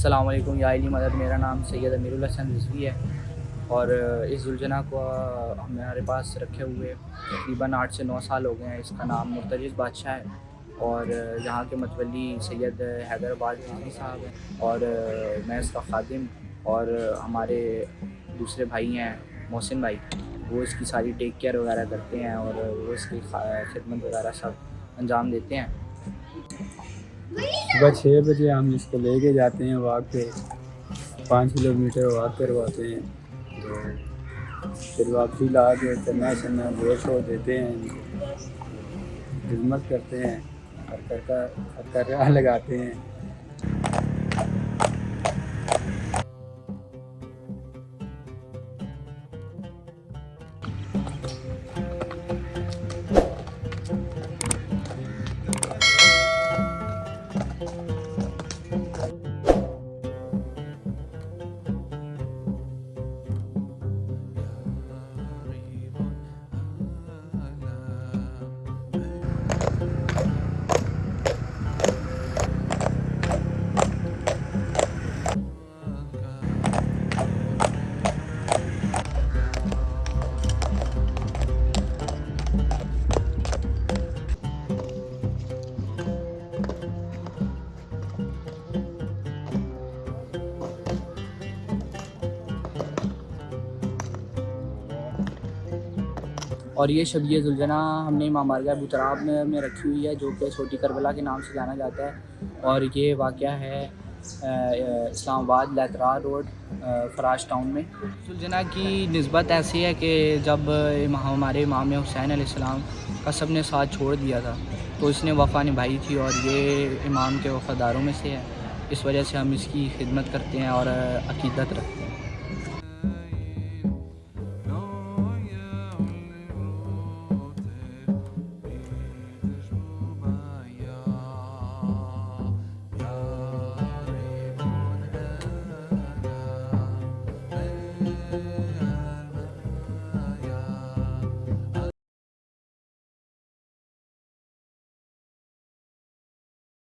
السلام علیکم، یا علی مدد، میرا نام سید امیر الحسن رضوی ہے۔ اور اس زلجنا کو ہمارے پاس رکھے ہوئے تقریباً آٹھ سے نو سال ہو گئے ہیں۔ اس کا نام مرتجز بادشاہ ہے۔ اور یہاں کے متولی سید حیدر آباد رضوی صاحب ہیں۔ اور میں اس کا خادم اور ہمارے دوسرے بھائی ہیں، محسن بھائی۔ وہ اس کی ساری ٹیک کیئر وغیرہ کرتے ہیں اور وہ اس کی خدمت وغیرہ سب انجام دیتے ہیں۔ صبح چھ بجے ہم اس کو لے کے جاتے ہیں واک پہ۔ پانچ کلو میٹر واک کرواتے ہیں۔ تو پھر واپسی لا کے چنا چنا گوشت ہو دیتے ہیں۔ خدمت کرتے ہیں۔ اور کرکا لگاتے ہیں۔ اور یہ شبیہ زلجنا ہم نے امام بارگاہ ابوتراب میں میں رکھی ہوئی ہے، جو کہ چھوٹی کربلا کے نام سے جانا جاتا ہے۔ اور یہ واقعہ ہے اسلام آباد لیترار روڈ فراش ٹاؤن میں۔ زلجنا کی نسبت ایسی ہے کہ جب ہمارے امام حسین علیہ السلام کا سب نے ساتھ چھوڑ دیا تھا، تو اس نے وفا نبھائی تھی اور یہ امام کے وفاداروں میں سے ہے۔ اس وجہ سے ہم اس کی خدمت کرتے ہیں اور عقیدت رکھتے ہیں۔